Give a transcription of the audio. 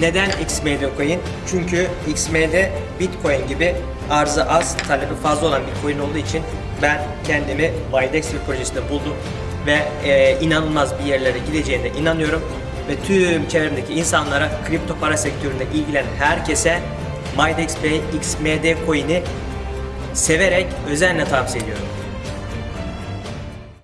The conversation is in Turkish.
Neden XMD coin? Çünkü XMD Bitcoin gibi arzı az, talebi fazla olan bir coin olduğu için ben kendimi Bidex bir projesinde buldum ve e, inanılmaz bir yerlere gideceğine inanıyorum ve tüm çevremdeki insanlara kripto para sektöründe ilgilenen herkese MyDexPay XMD coin'i severek özenle tavsiye ediyorum.